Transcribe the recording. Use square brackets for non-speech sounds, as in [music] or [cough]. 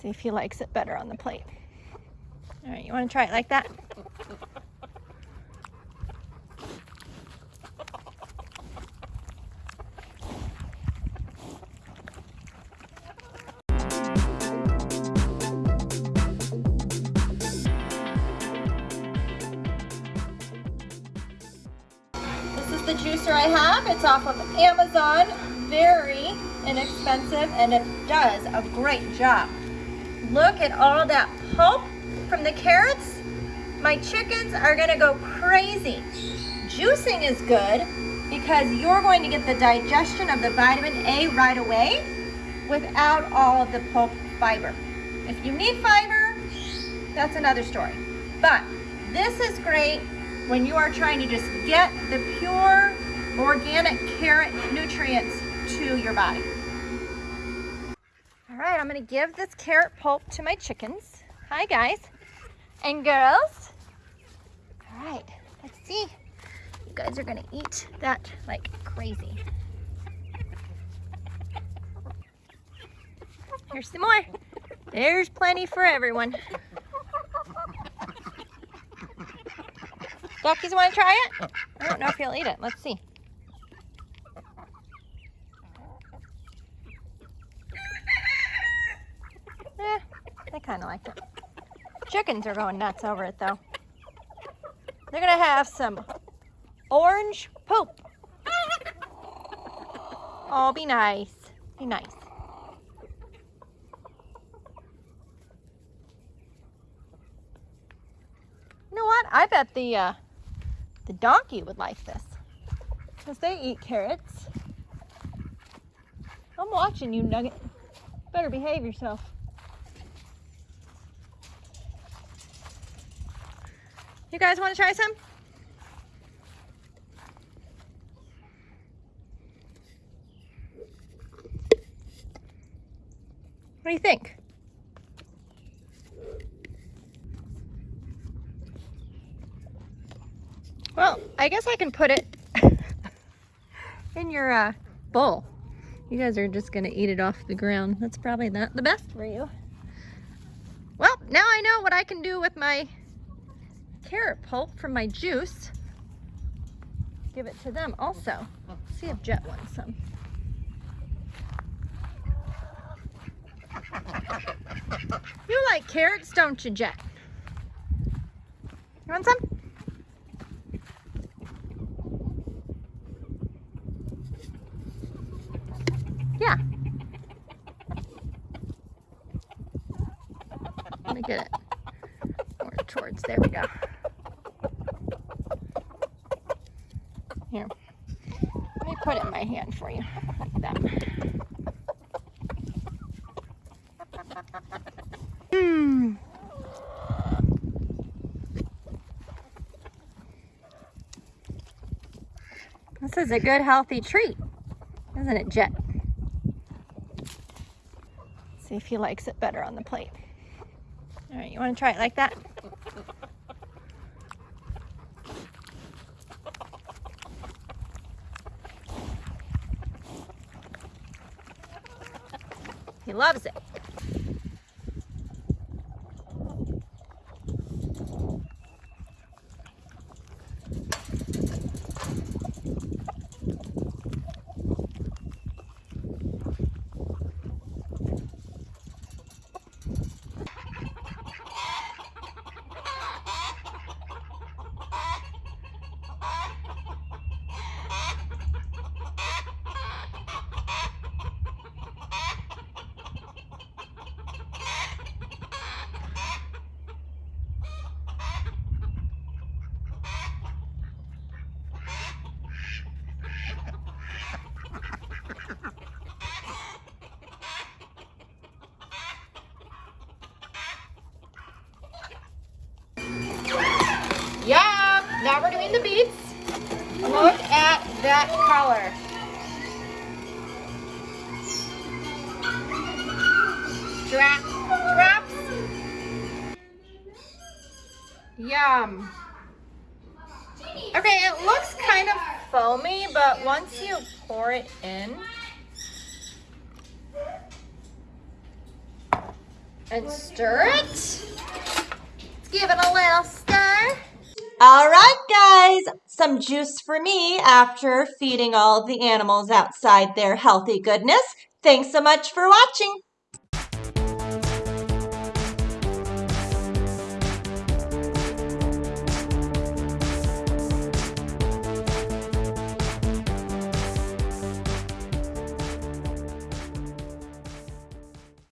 See if he likes it better on the plate. All right, you want to try it like that? This is the juicer I have. It's off of Amazon. Very inexpensive and it does a great job. Look at all that pulp from the carrots. My chickens are gonna go crazy. Juicing is good because you're going to get the digestion of the vitamin A right away without all of the pulp fiber. If you need fiber, that's another story. But this is great when you are trying to just get the pure organic carrot nutrients to your body. All right, I'm gonna give this carrot pulp to my chickens. Hi guys and girls. All right, let's see. You guys are gonna eat that like crazy. Here's some more. There's plenty for everyone. Duckies want to try it? I don't know if he'll eat it. Let's see. Eh, they kind of like it. Chickens are going nuts over it though. They're gonna have some orange poop. Oh, be nice. Be nice. You know what? I bet the uh, the donkey would like this because they eat carrots. I'm watching you, Nugget. Better behave yourself. You guys want to try some? What do you think? Well, I guess I can put it [laughs] in your uh, bowl. You guys are just gonna eat it off the ground. That's probably not the best for you. Well, now I know what I can do with my carrot pulp from my juice. Give it to them also. See if Jet wants some. You like carrots, don't you, Jet? You want some? Yeah. Let me get it more towards, there we go. Here, let me put it in my hand for you, like that. Hmm. This is a good healthy treat, isn't it, Jet? See if he likes it better on the plate. All right, you want to try it like that? He loves it. Yum! Now we're doing the beads. Look at that color. Drop, drops. Yum. Okay, it looks kind of foamy, but once you pour it in, and stir it. Let's give it a little. All right, guys, some juice for me after feeding all the animals outside their healthy goodness. Thanks so much for watching.